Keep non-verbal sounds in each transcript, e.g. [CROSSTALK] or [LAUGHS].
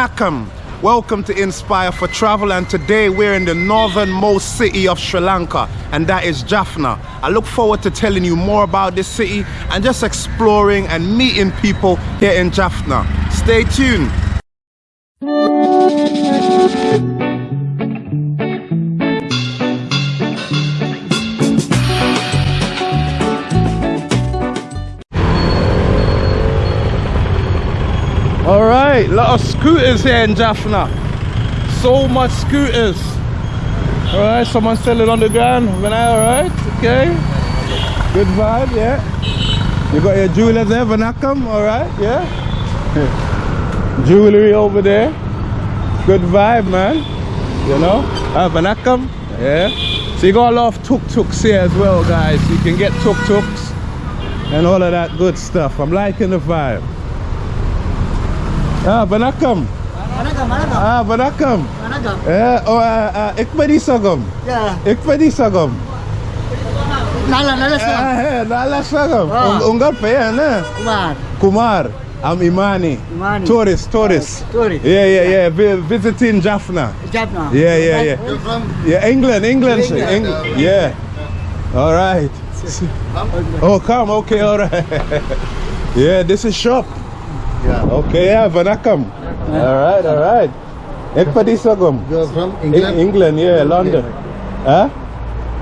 Welcome. Welcome to Inspire for Travel and today we're in the northernmost city of Sri Lanka and that is Jaffna. I look forward to telling you more about this city and just exploring and meeting people here in Jaffna. Stay tuned. Lot of scooters here in Jaffna. So much scooters. All right, someone selling on the ground. Vanai, all right, okay. Good vibe, yeah. You got your jewelers there, Vanakam, all right, yeah. [LAUGHS] Jewelry over there. Good vibe, man. You know, uh, Vanakam, yeah. So you got a lot of tuk-tuks here as well, guys. You can get tuk-tuks and all of that good stuff. I'm liking the vibe. Ah, Banakam. Banakam, Banakam. Ah, Banakam. Banakam. Eh, oh, ah, ah uh, uh, Ikmadi Sagam. Yeah. Ikmadi Sagam. Nala, Nala Sagam. Ah, eh, Nala Sagam. Oh. Ungal payan, eh? Kumar. Kumar. I'm Imani. Imani. Tourist, tourist. Uh, tourist. Yeah, yeah, yeah. V visiting Jaffna. Jaffna. Yeah, yeah, yeah. You're from? Yeah, England, England. England. Eng uh, yeah. yeah. All right. Come? Oh, come. Okay, all right. [LAUGHS] yeah, this is shop. Yeah. Okay, yeah, Vanakam. All right, all right. Ik ben die sagam. You're from England, England? England yeah, London. Huh?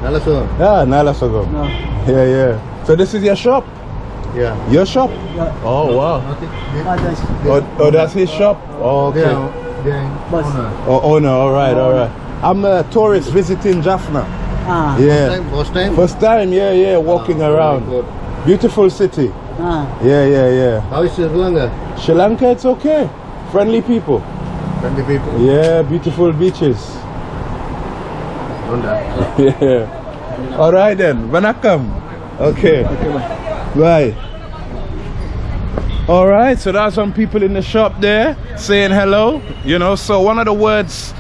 Nalasogan. Yeah, Nala Sogom. No. Yeah, yeah. So this is your shop? Yeah. Your shop? Yeah. Oh, wow. Nothing. They, Oh, oh that's his shop? Oh, okay. are, they owner. Oh, owner, all right, all right. I'm a tourist visiting Jaffna. Ah Yeah. Time, first time? First time, yeah, yeah, walking Ah, around. Beautiful city. Ah Yeah, yeah, yeah. How is Sri Lanka? Sri Lanka, it's okay. Friendly people. Friendly people. Yeah, beautiful beaches. Don't. [LAUGHS] Yeah. All right then. Vanakam. Okay. Bye. All right. So there's some people in the shop there saying hello. You know. So one of the words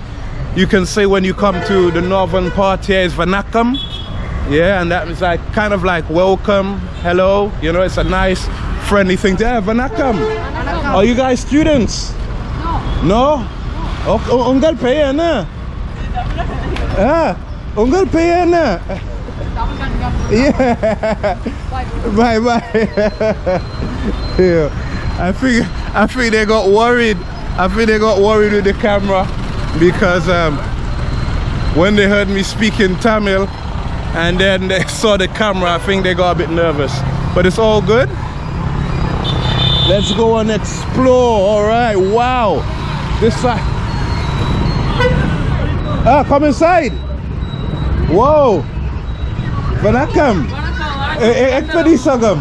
you can say when you come to the northern part here is Vanakam. Yeah, and that is like kind of like welcome, hello. You know, it's a nice, friendly thing. to Yeah, Vanakam. Are you guys students? No. No. Oh, ungal pay na. Ah, ungal pay na. Yeah. [LAUGHS] bye bye. yeah. I think I think they got worried. I think they got worried with the camera because um, when they heard me speaking Tamil and then they [LAUGHS] saw the camera, I think they got a bit nervous. But it's all good let's go and explore all right. Wow. This side. Ah come inside. Whoa. Vanakkam eh, eh, ekpedi sagam.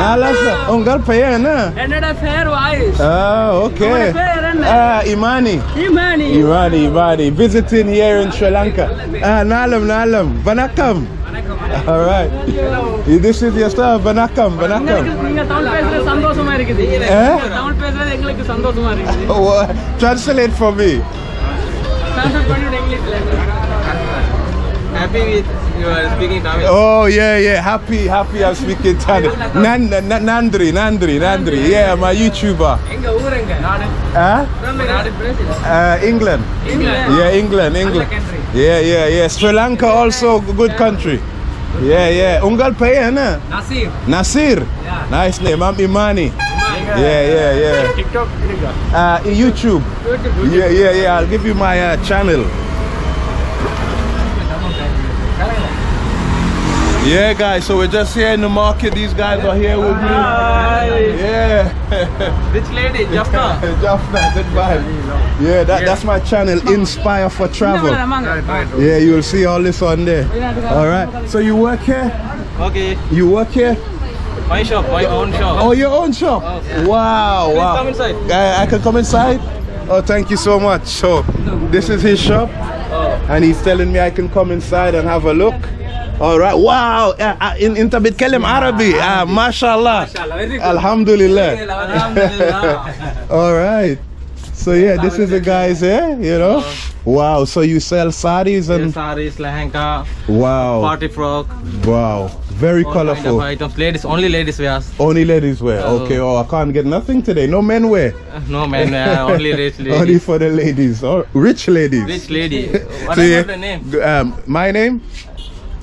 Nalasa. Ungal payana Another fair wise. Ah okay. Ah imani. Imani. Imani imani. Visiting here in sri lanka. Ah nalam nalam vanakkam [LAUGHS] All right. This is your stuff. Vanakam, Vanakam. நீங்க தமிழ் பேசுறது சந்தோஷமா இருக்குது Eh? Tamil பேசுறது எங்களுக்கு சந்தோஷமா இருக்குது Oh, uh, translate for me. Translate பண்ணிட்டு இங்கிலீஷ்ல happy with you are speaking Tamil. Oh yeah, yeah. Happy, happy. I'm speaking Tamil. Nan, Nan- Nandri, Nandri, Nandri. Yeah, my YouTuber. எங்க ஊர் எங்க நாடு Huh? நாடு Brazil Uh, England. England Yeah, England, England. country. Yeah, yeah, yeah. Sri Lanka also a good country. Yeah, yeah. Ungal Payan, huh? Nasir. Nasir? Yeah. Nice name. I'm Imani. Yeah, yeah, yeah. yeah. TikTok, uh, YouTube. YouTube. Yeah, yeah, yeah. I'll give you my uh, channel. Yeah, guys, so we're just here in the market. These guys are here with me. Yeah. [LAUGHS] Which lady? Jaffna? [LAUGHS] Jaffna. good vibe. Yeah, that, that's my channel, Inspire for Travel. Yeah, you'll see all this on there. Alright, so you work here? Okay. You work here? My shop, my own shop. Oh, your own shop? Wow, yeah. Wow, wow. come inside. I, can come inside? Oh, thank you so much. So, this is his shop. Oh. And he's telling me I can come inside and have a look. All right. Wow. Uh, uh, in انت بتكلم عربي. Ah, ما شاء الله. الحمد لله. All right. So yeah, this is the guys here, you know. Wow. So you sell saris and Saris, lehenga, wow, party frock. wow, Very All kind of colorful. items. Ladies, only ladies wears. Only ladies wear. Oh. Okay. Oh, I can't get nothing today. No men wear. Uh, No man, uh, [LAUGHS] only rich [LAUGHS] ladies. Only for the ladies. Oh, rich ladies. Rich lady. [LAUGHS] What So, yeah, about the name? g- Um, my name?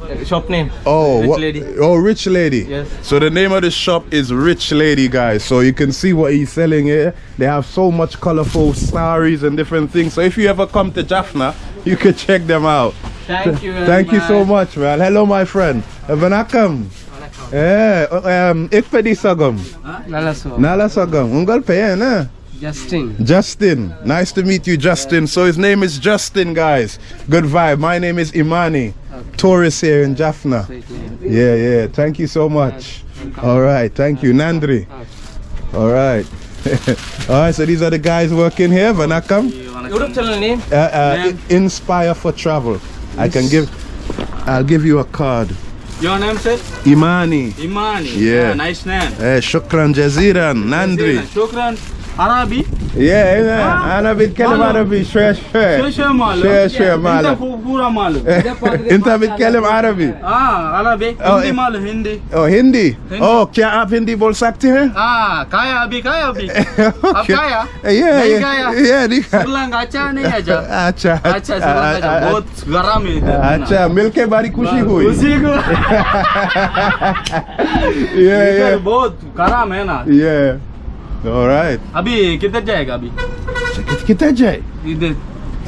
Uh, Shop name. Oh, Rich what- lady. oh, rich lady. Yes. So the name of the shop is Rich Lady, guys. So you can see what he's selling here. They have so much colorful saris and different things. So if you ever come to Jaffna, [LAUGHS] you can check them out. Thank you. Thank you so much, man. Hello, my friend. Vanakam. Eh, um, ik pedi sagam. Nala sagam. Ungal na. Justin. Justin. Nice to meet you, Justin. So his name is Justin, guys. Good vibe. My name is Imani. Tourist here in Jaffna. Yeah, yeah. Thank you so much. All right. Thank you, Nandri. All right. [LAUGHS] All right. So these are the guys working here. Vanakam. YouTube channel name? Uh, uh, Inspire for travel. I can give. I'll give you a card. Your name, sir? Imani. Imani. Yeah. nice name. Eh, shukran jaziran. Nandri. Shukran. Arabi. Yeah, yeah. Ana بتكلم عربي شوية شو شوية شو مالو؟ شوية شوية انت مالو فو- پورا مالو. انت بتكلم عربي हाँ अरबी Oh, Hindi eh. मालूम हिंदी ओ हिंदी ओ क्या आप हिंदी बोल सकते हैं हाँ खाया अभी खाया अभी अब खाया Yeah, नहीं yeah, खाया yeah, नहीं खाया। श्रीलंका अच्छा नहीं अच्छा अच्छा अच्छा श्रीलंका अच्छा बहुत गरम है इधर ना। अच्छा मिलके बड़ी खुशी हुई उसी को yeah इधर yeah बहुत गरम है ना yeah all right अभी किधर जाएगा अभी कितना जाए इधर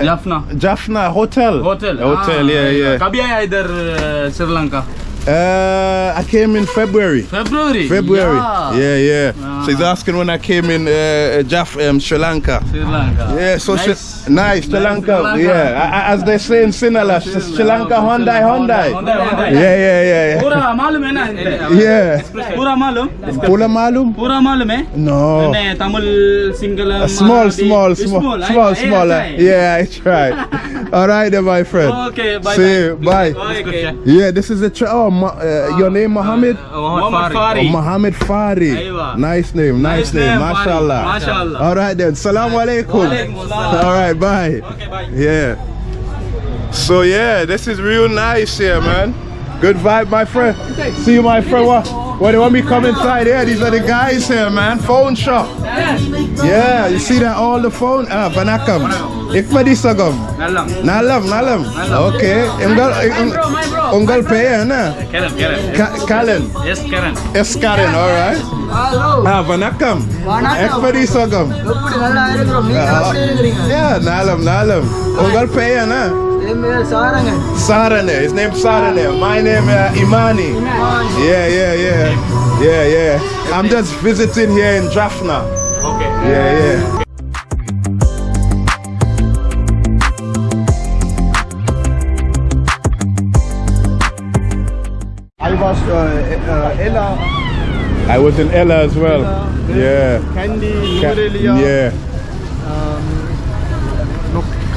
Jaffna Jaffna hotel hotel hotel yeah yeah कभी आया इधर अ, Sri Lanka Uh, I came in February. February. February. Yeah, yeah. yeah. Ah. So he's asking when I came in uh, Jaff, um, Sri Lanka. Sri Lanka. Yeah, so nice, Sri, nice, Sri, Lanka. Lanka. Yeah, as they say in Sinhala, Sri, Sri Lanka Hyundai Hyundai. Yeah, yeah, yeah. yeah. Pura malum eh, hai? [LAUGHS] Yeah. Pura malum? Pura malum? Pura malum hai? No. Tamil single. Small, small, eh? small, small, small. Yeah, I tried. [LAUGHS] All right, then, my friend. Okay, bye, See bye. you. Bye. Okay. Yeah, this is a. Tra- oh, Ma- uh, your name Mohammed? Mohammed Oh, Fari. Mohammed Fari. Nice name, nice, Nice name. name, Fari. Mashallah. Mashallah. All right then. Salam alaikum. All right, bye. Okay, bye. Yeah. So yeah, this is real nice here, man. Good vibe, my friend. See you, my friend. Well, they want me come inside here. These are the guys here, man. Phone shop. Yeah, you see that all the phone? Ah, banakam. Ikma. Nalam. Nalam, nalam. Okay. Ungal, ungal pay, na? Karen, Karen. Karen. Yes, Karen. Yes, Karen, all right. Ah, banakam. Ikma. Ah, yeah, nalam, nalam. Ungal pay, na? Uh, Sarane. His name's Sarane. My name uh, Imani. Imani. Yeah, yeah, yeah. Yeah, yeah. I'm just visiting here in Jaffna. Okay. Yeah, yeah. I was uh, uh, Ella. I was in Ella as well. Ella, yeah. Kandy, Ca Yeah.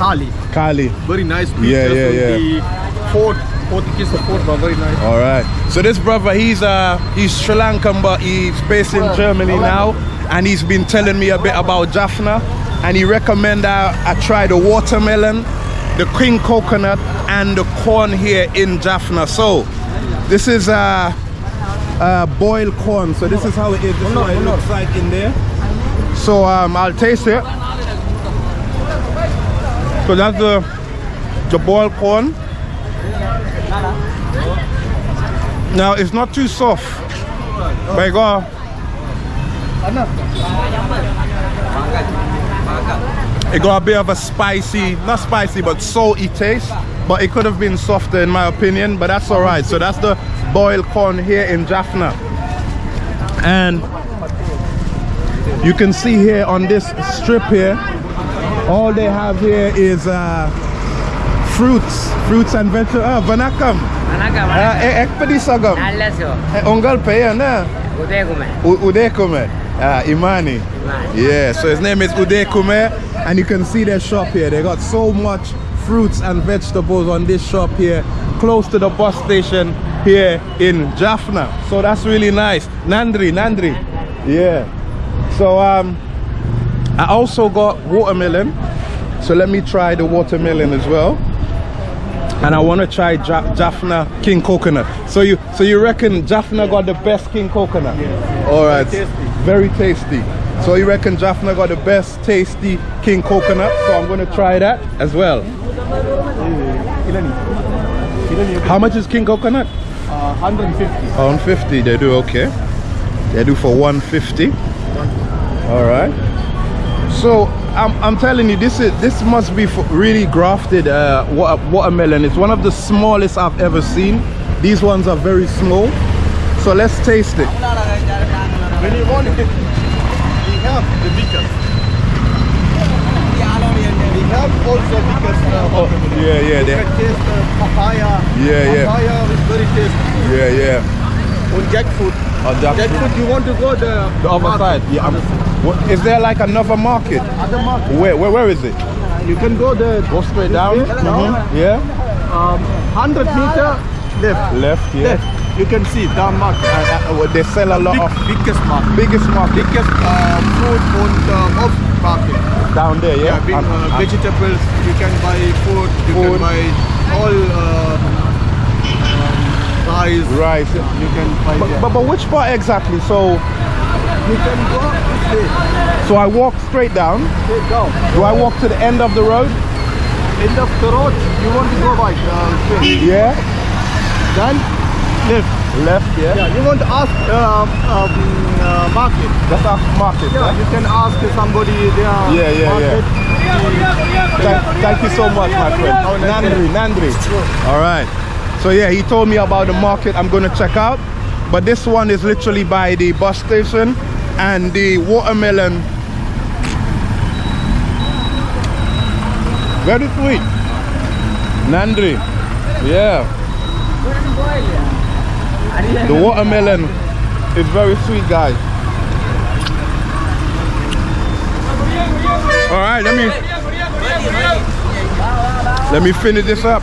Kali. Kali. Very nice Yeah, pictures yeah, yeah. the fort, Portuguese fort, but very nice. All right. So this brother, he's uh he's Sri Lankan, but he's based in Germany now, and he's been telling me a bit about Jaffna, and he recommend I, I try the watermelon, the king coconut, and the corn here in Jaffna. So this is uh, uh boiled corn. So this is how it is. This is what it looks like in there. So um, I'll taste it. So that's the the boiled corn. Now it's not too soft. But it got it got a bit of a spicy, not spicy, but salty taste. But it could have been softer in my opinion, but that's all right. So that's the boiled corn here in Jaffna. And you can see here on this strip here, all they have here is uh, fruits, fruits and vegetables. Ah, vanakam. Manaka, Ah, eh, ekpedi sagam. Nalaso. Eh, Ongal paya na. Uday kume. U- Kume. Ah, Imani. Yeah, so his name is Uday Kume, and you can see their shop here. They got so much fruits and vegetables on this shop here, close to the bus station here in Jaffna. So that's really nice. Nandri, Nandri. Yeah. So um, I also got watermelon. So let me try the watermelon as well. and I want to try ja- Jaffna King Coconut. So you so you reckon Jaffna got the best King Coconut? All right, Tasty. very tasty. So you reckon Jaffna got the best tasty King Coconut? So I'm going to try that as well. How much is King Coconut? Uh, 150. 150 they do okay they do for 150 all right so I'm, I'm telling you this is this must be really grafted uh, watermelon it's one of the smallest I've ever seen these ones are very small so let's taste it When you want it, we have the biggest. We have also biggest. Uh, oh yeah yeah they, taste the papaya. Yeah, yeah. Papaya is very tasty. yeah yeah And jackfruit. Oh, jackfruit. Jackfruit, you want to go the, the other side yeah is there like another market other market. where where, where is it You can go the go straight down down. Mhm. yeah um, 100 meter left. left yeah Left. You can see that market. Uh, uh, they sell a lot Big, of biggest market. biggest market Biggest uh, food and uh, off market. down there yeah, Yeah, big, And- uh, and- vegetables. You can buy food. You Food. can buy all um, rice. Right. You can buy But, but, but which part exactly? So you can go this way. so I walk straight down. Straight down. Do I walk to the end of the road? End of the road. You want to go right. Uh. Yeah. Then left. Left, yeah. Yeah. You want to ask um, um, uh, market. That's our market. Yeah, Yeah. you can ask somebody there. Yeah, yeah, market. Thank, thank you so much, my friend. Nandri, Nandri. All right. So yeah, he told me about the market I'm gonna check out. But this one is literally by the bus station and the watermelon. Very sweet. Nandri. Yeah. The watermelon is very sweet, guys. All right, let me let me finish this up.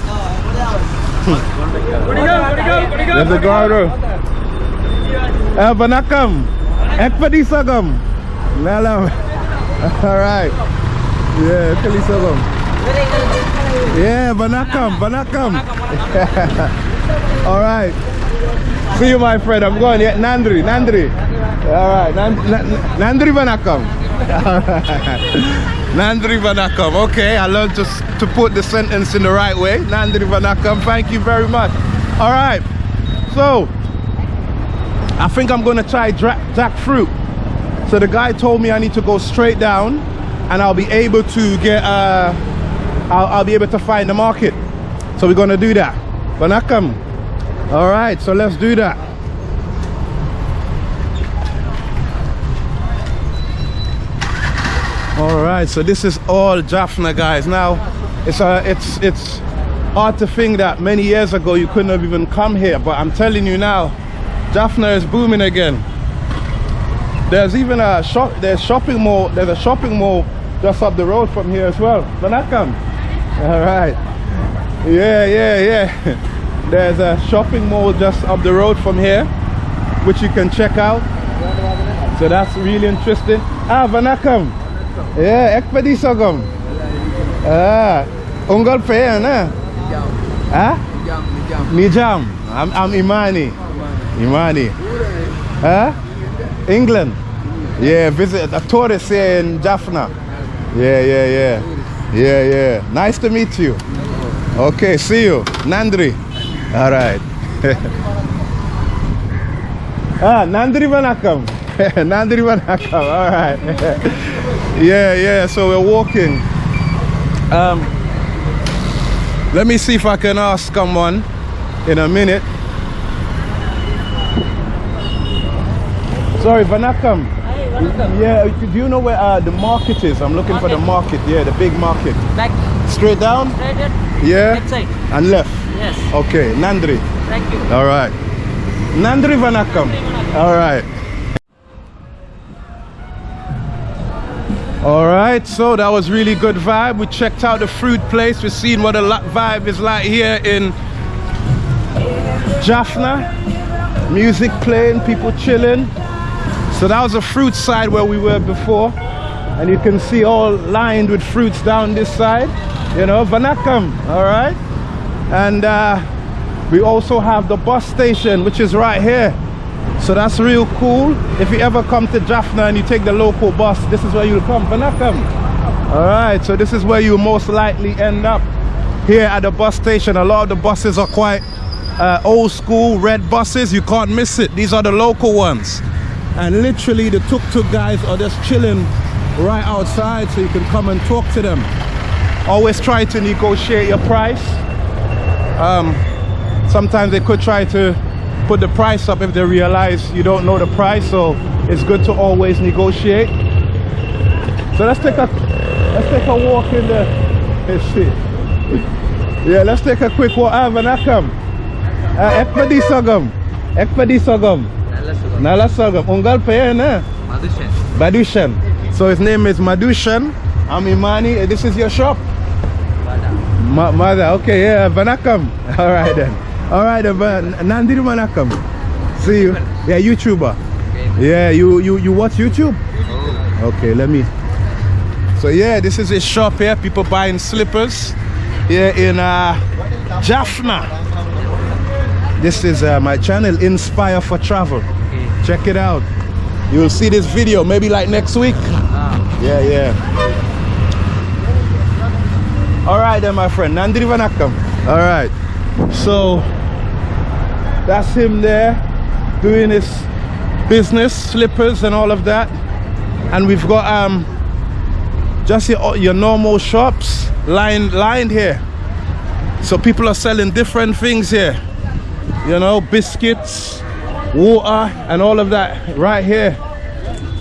[LAUGHS] There's the garter. Eh, vanakam. Ekpadi sagam. Lalam. [LAUGHS] All right. Yeah, ekpadi sagam. Yeah, vanakam, vanakam. [LAUGHS] All right. See you, my friend. I'm going. Yeah, Nandri, Nandri. All right, Nan- Nan- Nandri vanakam. [LAUGHS] All right. Nandri vanakam. Okay, I learned to to put the sentence in the right way. Nandri vanakam. Thank you very much. All right. So, I think I'm gonna try jackfruit. So the guy told me I need to go straight down, and I'll be able to get. Uh, I'll, I'll be able to find the market. So we're gonna do that. Vanakam. All right. So let's do that. All right, so this is all Jaffna, guys. Now, it's uh, it's it's hard to think that many years ago you couldn't have even come here, but I'm telling you now, Jaffna is booming again. There's even a shop. There's shopping mall. There's a shopping mall just up the road from here as well. Vanakam. All right. Yeah, yeah, yeah. [LAUGHS] There's a shopping mall just up the road from here, which you can check out. So that's really interesting. Ah, Vanakam. Yeah, ekpedi sogam. Ah, unggal pe na. Ah? Nijam. I'm, I'm Imani. Imani. Huh? England. Yeah, visit a tourist here in Jaffna. Yeah, yeah, yeah. Yeah, yeah. Nice to meet you. Okay, see you. Nandri. All right. [LAUGHS] ah, Nandri Vanakam. [LAUGHS] Nandri Vanakam. All right. [LAUGHS] yeah, yeah. So we're walking. Um, let me see if I can ask someone in a minute. Sorry, Vanakam. Yeah, do you know where uh, the market is? I'm looking for the market. Yeah, the big market. Back, Straight down? straight Yeah. left side. And left. Yes, Okay, Nandri. thank you. All right. Nandri Vanakam. All right. All right, so that was really good vibe. We checked out the fruit place. We've seen what the la- vibe is like here in Jaffna. Music playing, people chilling. So that was the fruit side where we were before. And you can see all lined with fruits down this side. You know, Vanakam, all right? and uh, we also have the bus station which is right here so that's real cool. If you ever come to Jaffna and you take the local bus this is where you'll come. Vanakam all right so this is where you most likely end up. Here at the bus station a lot of the buses are quite uh, old school red buses. You can't miss it. These are the local ones. And literally the tuk-tuk guys are just chilling right outside so you can come and talk to them. Always try to negotiate your price. Um, sometimes they could try to put the price up if they realize you don't know the price so it's good to always negotiate so let's take a let's take a walk in the let's see yeah let's take a quick walk ah vanakam uh, ekpadi sagam ekpadi sagam nala sagam ungal pe na. Badushan. So his name is Madushan. I'm Imani. This is your shop? Ma mother. Okay, yeah. Vanakam. [LAUGHS] All right then. All right then. Van- Nandiru Vanakam. See you. Yeah, YouTuber. Yeah, you you you watch YouTube? Okay, let me. So yeah, this is his shop here. People buying slippers here in uh, Jaffna. This is uh, my channel, Inspire for Travel. Check it out. You will see this video maybe like next week. Yeah, yeah. All right then, my friend. Nandiri Vanakam. All right. So that's him there doing his business slippers and all of that. And we've got um just your, your normal shops lined lined here. So people are selling different things here. You know biscuits water and all of that right here.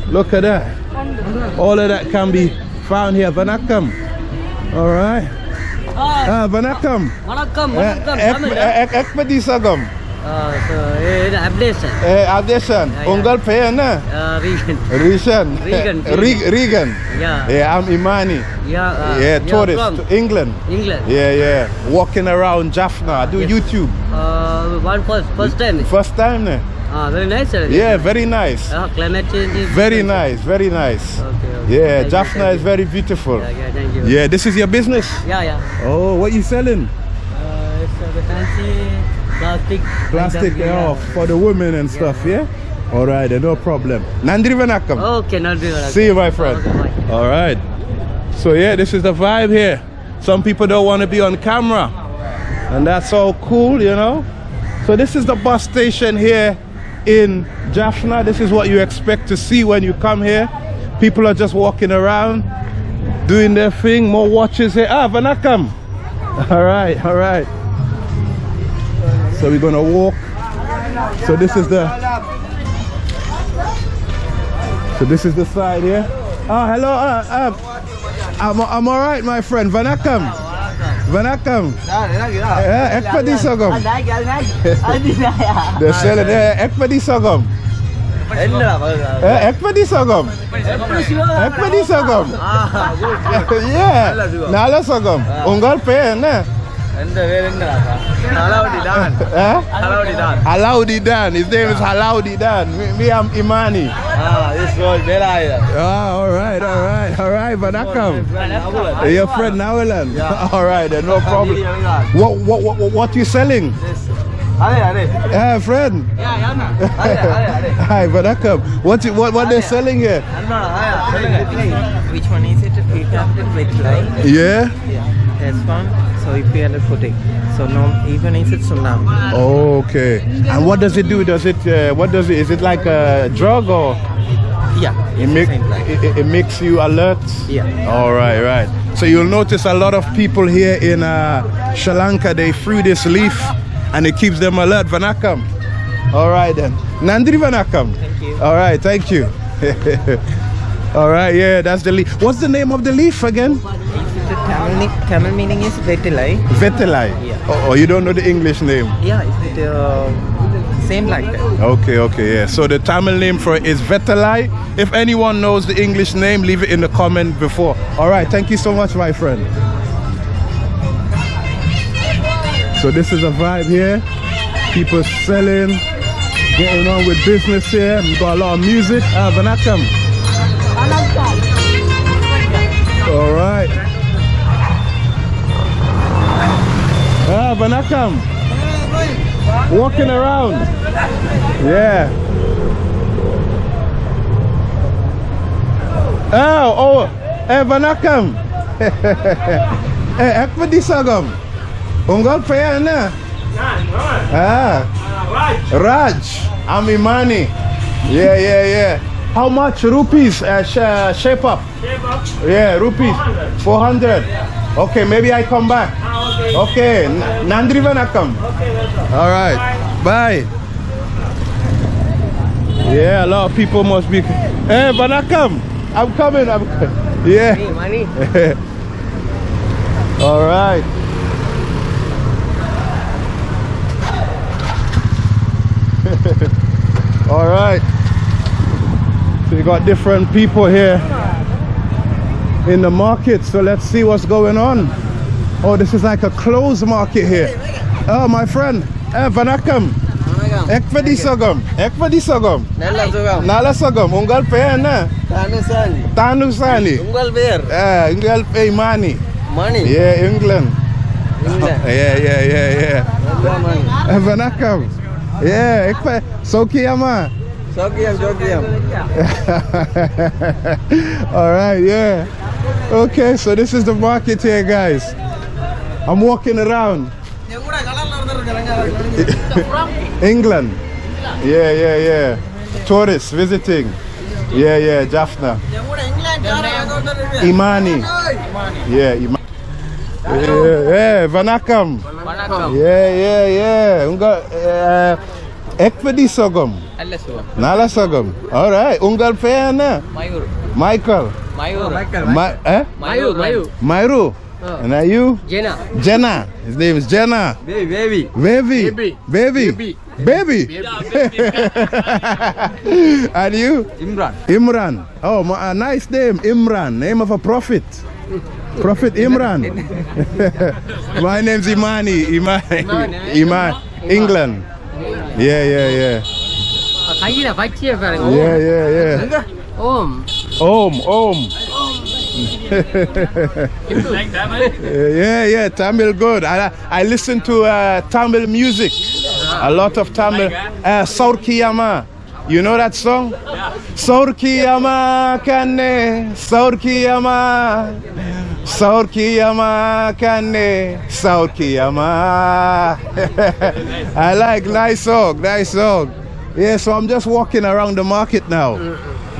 Look at that. All of that can be found here. Vanakkam all right. Ah, ah vanakkam vanakkam vanakkam eh, ek, ek, eh? ek, ek, ek, ek, ek, ek, ek, updation Eh, Adesan. yeah. Unggal payana. Reagan Rishan. Regan. Re- Regan. Yeah. Yeah, I'm Imani. Yeah yeah, tourist to England. England Yeah, yeah. Walking around Jaffna. I do Yes. YouTube. One first first time First time ne? Ah very nice Yeah, very nice. climate change is Very nice, very nice. Okay, okay. Yeah, Thank you, Jaffna thank is you. very beautiful. Yeah, yeah, thank you. Yeah, this is your business. Yeah, yeah. Oh, what you selling? Uh, it's uh, the fancy plastic. Plastic yeah. off for the women and stuff, yeah? All right, then, no problem. Nandri Vanakam. Okay, Nandri big. See you, my friend. Okay. All right. So yeah, this is the vibe here. Some people don't want to be on camera, and that's all cool, you know. So this is the bus station here in Jaffna. This is what you expect to see when you come here. People are just walking around, doing their thing. More watches here. Ah, Vanakam. [LAUGHS] All right, all right. So we're gonna walk. So this is the so this is the side here. Oh, hello. Uh, uh, I'm, I'm all right, my friend. Vanakam. Vanakam. Eh, ekpadi sogam. [LAUGHS] They're selling eh, ekpadi sogam. Eh, ekpadi sogam. Ekpadi sogam. [LAUGHS] yeah. Nala sogam. Ungal pe na. Alaudidan. His name is Alaudidan. Me, me, I'm Imani. Ah, this was Belaida. Ah, all right, all right, all right. But I come. Your friend Nawilan. Yeah. [LAUGHS] all right, then, no problem. What, what, what, what you selling? This. Hey, eh, friend. Yeah, yeah, [LAUGHS] Hi, but I come. What, what, what they're selling here? Which one is it? Peter with line? Yeah. yeah. This one. So if you are putting. So no, even is it tsunami? Okay. And what does it do? Does it uh, what does it? Is it like a drug or Yeah. it it's make it, it- makes you alert? Yeah. All right, right. So you'll notice a lot of people here in uh, Sri Lanka. They free this leaf, and it keeps them alert. Vanakam. All right then. Nandri Vanakam. Thank you. All right, thank you. [LAUGHS] All right, yeah, that's the leaf. What's the name of the leaf again? If the Tamil, ni- Tamil meaning is vetilai. Vetelai. Yeah. Oh, oh, you don't know the English name. Yeah, is it uh, same like that? Okay, okay, yeah. So the Tamil name for it is Vetelai. If anyone knows the English name, leave it in the comment before. All right, thank you so much, my friend. So this is a vibe here. People selling, getting on with business here. We got a lot of music. Ah, Vanakam. All right. Vanakam. Walking around. Yeah. Oh, oh, eh, Vanakam. [LAUGHS] eh, ek pa di sagam. Unggal pa yan na. Ah. Raj. I'm Imani. Yeah, yeah, yeah. How much rupees? Uh, sh- uh, shape up. Yeah, rupees. 400. Okay, maybe I come back. Ah, okay, Okay, N- Nandri Vanakam. All right, bye. Yeah, a lot of people must be. Hey, but I come. I'm coming. I'm. [LAUGHS] Yeah. money. [LAUGHS] All right. [LAUGHS] All right. So you got different people here in the market. So let's see what's going on. Oh, this is like a closed market here. Oh, my friend. Eh, Vanakam. Ek pa di sagam. Ek pa di sagam. Nalla. Nala sagam. Ungal pe na. Tanusani. Tanu sani. Ungal bear. Eh, ungal pe mani. Money. Yeah, England. England. [LAUGHS] Yeah, yeah, yeah, yeah. Nalla money. Eh, Vanakam. Yeah, ik pa. Sokiyama. Sokiam, sokiam. [LAUGHS] All right, yeah. Okay, so this is the market here, guys. I'm walking around. [LAUGHS] England. Yeah, yeah, yeah. Tourists visiting. Yeah, yeah, Jaffna. Imani. Yeah, Imani. Yeah, yeah, Vanakam. Yeah, yeah, yeah. Unga, uh, Sogom. Nalla sugam. Nala Sogom. All right. Ungal Payana. Mayu, Mayu, Mayu, eh? Mayu, Mayur. Mayur. Uh, and are you? Jenna. Jenna. His name is Jenna. Baby. Baby. Baby. Baby. Baby. Baby. baby. And [LAUGHS] you? Imran. Imran. Oh, a nice name, Imran. Name of a prophet. Prophet Imran. [LAUGHS] My name's Imani. Imani. Eh? Imani. Iman. England. Yeah, yeah, yeah. Oh, yeah, yeah, yeah. Om. Om, Om. [LAUGHS] yeah, yeah, Tamil good. I, I listen to uh, Tamil music, a lot of Tamil. Uh, Saurkiyama. You know that song? Saurkiyama kane, Saurkiyama, Saurkiyama kane, Saurkiyama. [LAUGHS] I like nice song, nice song. Yeah, so I'm just walking around the market now.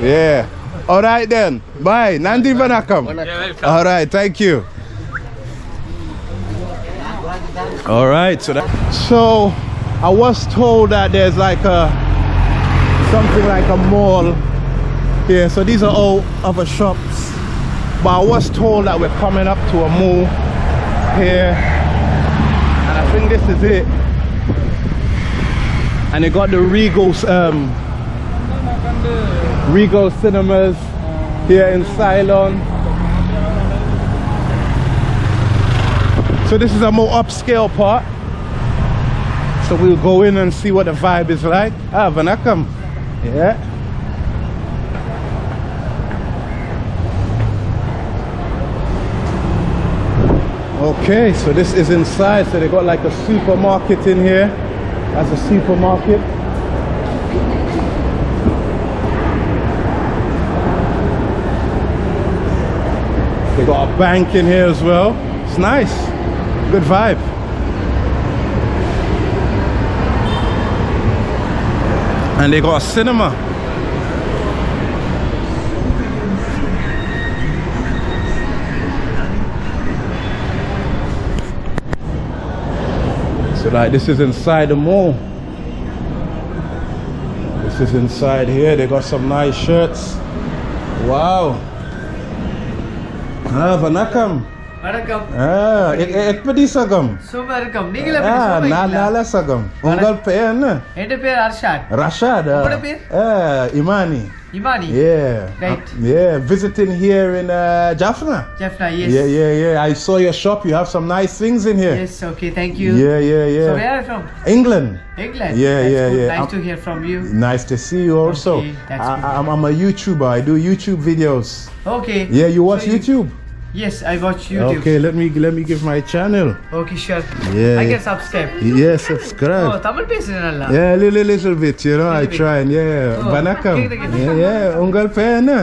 Yeah. All right then. Bye. Nandi Vanakam. All right. Thank you. All right. So that. So I was told that there's like a something like a mall here. So these are all other shops. But I was told that we're coming up to a mall here, and I think this is it. And they got the Regal's um, Regal Cinemas here in Ceylon. So this is a more upscale part. So we'll go in and see what the vibe is like. Ah, Vanakam. Yeah. Okay, so this is inside. So they got like a supermarket in here. That's a supermarket. They got a bank in here as well. It's nice. Good vibe. And they got a cinema. So like this is inside the mall. This is inside here. They got some nice shirts. Wow. Ah, Vanakam. வணக்கம் Ah, ek ek pedi sagam. Super இருக்கும் நீங்களே எப்படி Ah, சும்மா na இருக்கீங்களா? nala sagam. Ungal pen. என் பேர் Arshad Rashad. ah. Apa dia? Ah, Imani. இமானி Yeah. Right. Uh, yeah, visiting here in uh, Jaffna. Jaffna S Yeah, yeah, yeah. I saw your shop. You have some nice things in here. S okay thank you Yeah, yeah, So yeah. where are you from? England. England. Yeah, That's yeah, good. yeah. Nice I'm- to hear from you. Nice to see you also. Okay, that's I, good. I'm, I'm a YouTuber. I do YouTube videos. Okay. Yeah, you watch So you- YouTube? Yes, I watch YouTube. Okay, let me let me give my channel. Okay, sure. Yeah. I can subscribe. Yeah, Oh, subscribe. Tamil பேசுறேன்ல. Yeah, a little, little bit, you know. I Little bit. try and yeah, Oh, Banakam. okay, okay. Yeah, yeah, Ungal Pena.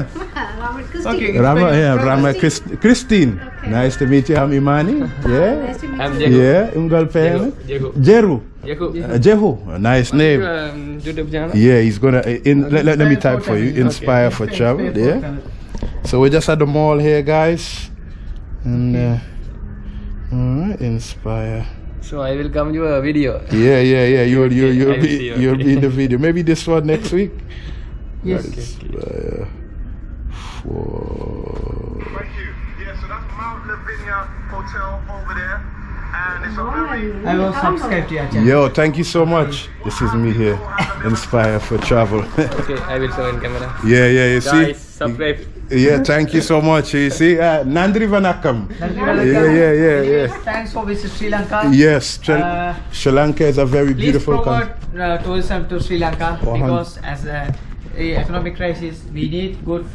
Okay. Rama, yeah, Rama Christ- Christine. Nice to meet you. I'm Imani. Yeah, I'm Jacob. yeah, Ungal Pena. Jehu. Jeru. Jacob. Uh, Jehu, a nice name. Um, YouTube channel. Yeah, he's gonna. uh, In, let, let, let me type for you. Inspire for travel. Yeah. So we're just at the mall here, guys. And uh, all right, inspire. So I will come you a video. Yeah, yeah, yeah. You'll you'll [LAUGHS] Okay, you'll be see, you'll be in the [LAUGHS] video. Maybe this one next week. Yes. Inspire for. Thank you. Yeah, so that's Mount Lavinia Hotel over there. And it's a very I will subscribe to your channel. Yo, thank you so much. This is me here. Inspire for travel. [LAUGHS] Okay, I will show in camera. yeah, yeah. You see. Guys, subscribe. Yeah, thank you so much. You see, uh, Nandri Vanakam. Yeah, yeah, yeah, yeah. Thanks for visit Sri Lanka. Yes, Sri, Uh, Sri Lanka is a very Please beautiful promote country. uh, tourism to Sri Lanka because as a, a economic crisis, we need good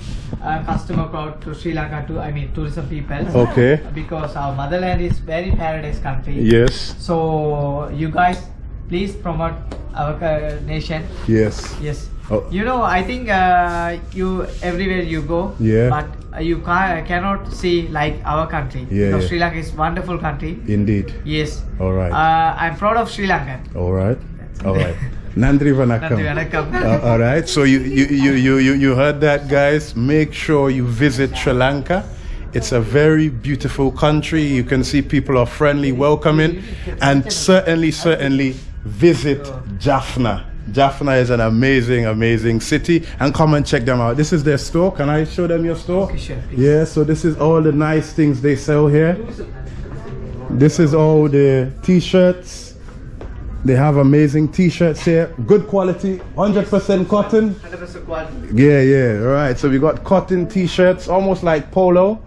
uh, customer crowd to Sri Lanka to. I mean, tourism people. Okay. Because our motherland is very paradise country. Yes, So you guys, please promote our uh, nation. yes. Yes. Oh. You know, I think uh, you everywhere you go. Yeah. But uh, you ca- cannot see like our country. Yeah, Because yeah. Sri Lanka is wonderful country. Indeed. Yes. All right. Uh, I'm proud of Sri Lanka. all right. All right. [LAUGHS] Nandri Vanakam. Nandri Uh, all right. So you, you you you you you heard that, guys. Make sure you visit Sri Lanka. It's a very beautiful country. You can see people are friendly, welcoming, and certainly, certainly visit Jaffna. Jaffna is an amazing, amazing city, and come and check them out. This is their store. Can I show them your store? Okay, sure. Yeah. So this is all the nice things they sell here. This is all the t-shirts. They have amazing t-shirts here. Good quality, 100% cotton. 100% quality. Yeah, yeah, all right. So we got cotton t-shirts, almost like polo.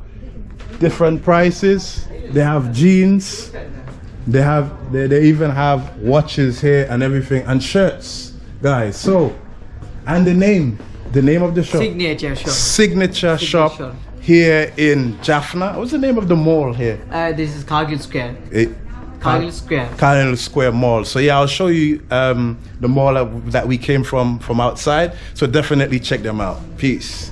Different prices. They have jeans. They have they, they even have watches here and everything and shirts, guys. So, and the name, the name of the shop. Signature shop. Signature shop Signature. here in Jaffna. What's the name of the mall here? Uh, this is Cargill Square. Eh, Cargill Square. Cardinal Square Mall. So yeah, I'll show you um, the mall that- that we came from from outside. So definitely check them out. Peace.